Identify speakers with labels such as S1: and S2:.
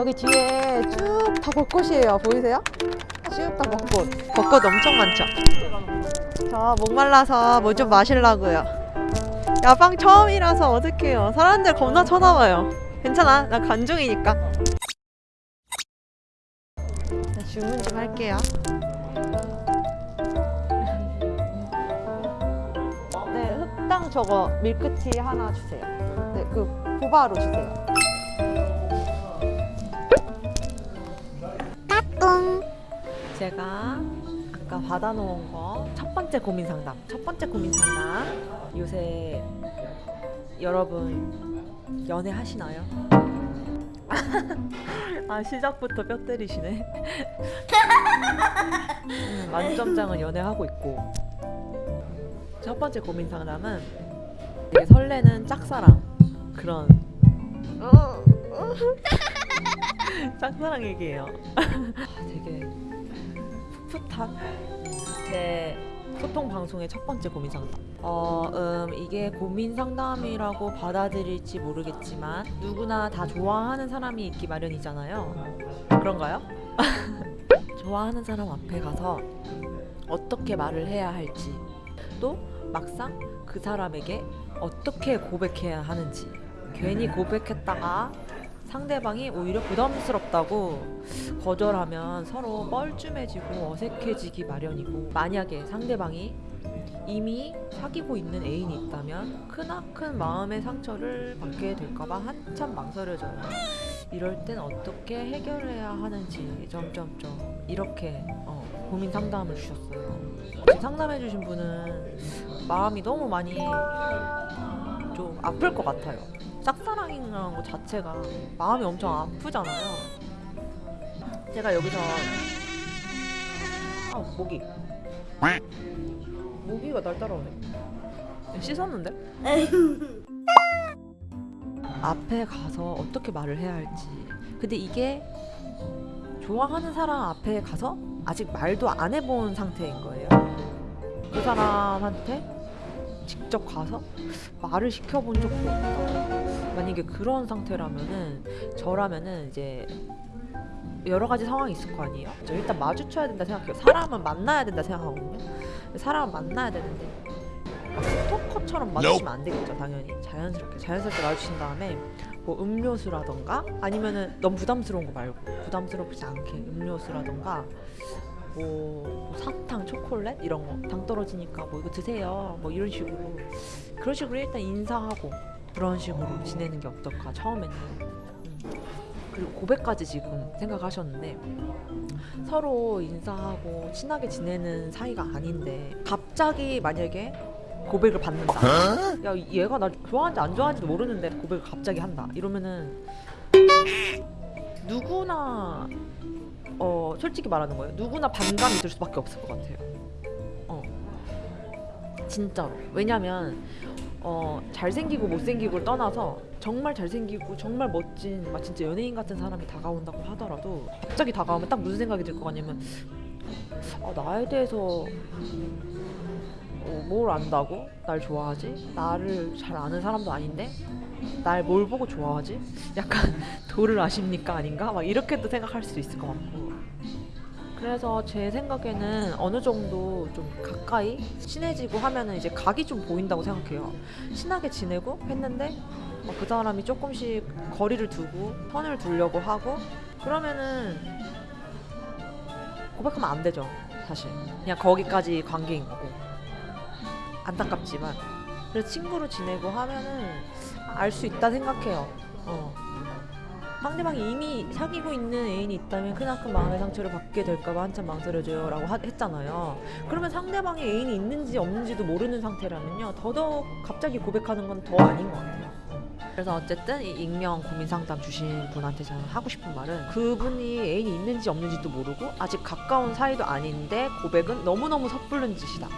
S1: 여기 뒤에 쭉 다 벚꽃이에요. 보이세요? 쭉 다 벚꽃. 벚꽃 엄청 많죠? 저 목말라서 뭐 좀 마시려고요. 야방 처음이라서 어떡해요. 사람들 겁나 쳐다봐요. 괜찮아. 나 관중이니까. 자, 주문 좀 할게요. 네, 흑당 저거 밀크티 하나 주세요. 네, 그 보바로 주세요. 제가 아까 받아놓은 거 첫 번째 고민 상담. 첫 번째 고민 상담. 요새 여러분 연애 하시나요? 아 시작부터 뼈 때리시네. 음, 만점장은 연애하고 있고. 첫 번째 고민 상담은 되게 설레는 짝사랑 그런 짝사랑 얘기예요. 아, 되게 풋풋한 제 소통 방송의 첫 번째 고민 상담. 어, 음, 이게 고민 상담이라고 받아들일지 모르겠지만 누구나 다 좋아하는 사람이 있기 마련이잖아요. 그런가요? 좋아하는 사람 앞에 가서 어떻게 말을 해야 할지 또 막상 그 사람에게 어떻게 고백해야 하는지 괜히 고백했다가 상대방이 오히려 부담스럽다고 거절하면 서로 뻘쭘해지고 어색해지기 마련이고 만약에 상대방이 이미 사귀고 있는 애인이 있다면 크나큰 마음의 상처를 받게 될까봐 한참 망설여져요. 이럴 땐 어떻게 해결해야 하는지 점점점 이렇게 어, 고민 상담을 주셨어요. 상담해주신 분은 마음이 너무 많이 좀 아플 것 같아요. 짝사랑이라는 것 자체가 마음이 엄청 아프잖아요. 제가 여기서 아 모기 모기가 날 따라오네. 씻었는데? 앞에 가서 어떻게 말을 해야 할지. 근데 이게 좋아하는 사람 앞에 가서 아직 말도 안 해본 상태인 거예요. 그 사람한테 직접 가서 말을 시켜본 적도 없다. 만약에 그런 상태라면은 저라면은 이제 여러 가지 상황이 있을 거 아니에요. 저 일단 마주쳐야 된다 생각해요. 사람은 만나야 된다 생각하거든요. 사람은 만나야 되는데 스토커처럼 마주치면 안 되겠죠, 당연히. 자연스럽게 자연스럽게 마주친 다음에 뭐 음료수라던가 아니면은 너무 부담스러운 거 말고 부담스럽지 않게 음료수라던가 뭐 사탕, 초콜릿 이런 거 당 떨어지니까 뭐 이거 드세요. 뭐 이런 식으로 그런 식으로 일단 인사하고 그런 식으로 지내는 게 어떨까 처음에는. 음. 그리고 고백까지 지금 생각하셨는데 서로 인사하고 친하게 지내는 사이가 아닌데 갑자기 만약에 고백을 받는다. 야 얘가 나 좋아하는지 안 좋아하는지도 모르는데 고백을 갑자기 한다. 이러면은 누구나 어 솔직히 말하는 거예요. 누구나 반감이 들 수밖에 없을 것 같아요. 어 진짜로. 왜냐면 어 잘생기고 못생기고를 떠나서 정말 잘생기고 정말 멋진 막 진짜 연예인 같은 사람이 다가온다고 하더라도 갑자기 다가오면 딱 무슨 생각이 들 것 같냐면 아, 나에 대해서 어, 뭘 안다고 날 좋아하지? 나를 잘 아는 사람도 아닌데 날 뭘 보고 좋아하지? 약간 도를 아십니까 아닌가? 막 이렇게도 생각할 수도 있을 것 같고 그래서 제 생각에는 어느 정도 좀 가까이 친해지고 하면은 이제 각이 좀 보인다고 생각해요. 친하게 지내고 했는데 어, 그 사람이 조금씩 거리를 두고 선을 두려고 하고 그러면은 고백하면 안 되죠. 사실 그냥 거기까지 관계인 거고 안타깝지만 그래서 친구로 지내고 하면은 알 수 있다 생각해요. 어. 상대방이 이미 사귀고 있는 애인이 있다면 크나큰 마음의 상처를 받게 될까봐 한참 망설여져요 라고 하- 했잖아요. 그러면 상대방이 애인이 있는지 없는지도 모르는 상태라면요 더더욱 갑자기 고백하는 건 더 아닌 것 같아요. 그래서 어쨌든 이 익명 고민 상담 주신 분한테 저는 하고 싶은 말은 그분이 애인이 있는지 없는지도 모르고 아직 가까운 사이도 아닌데 고백은 너무너무 섣부른 짓이다.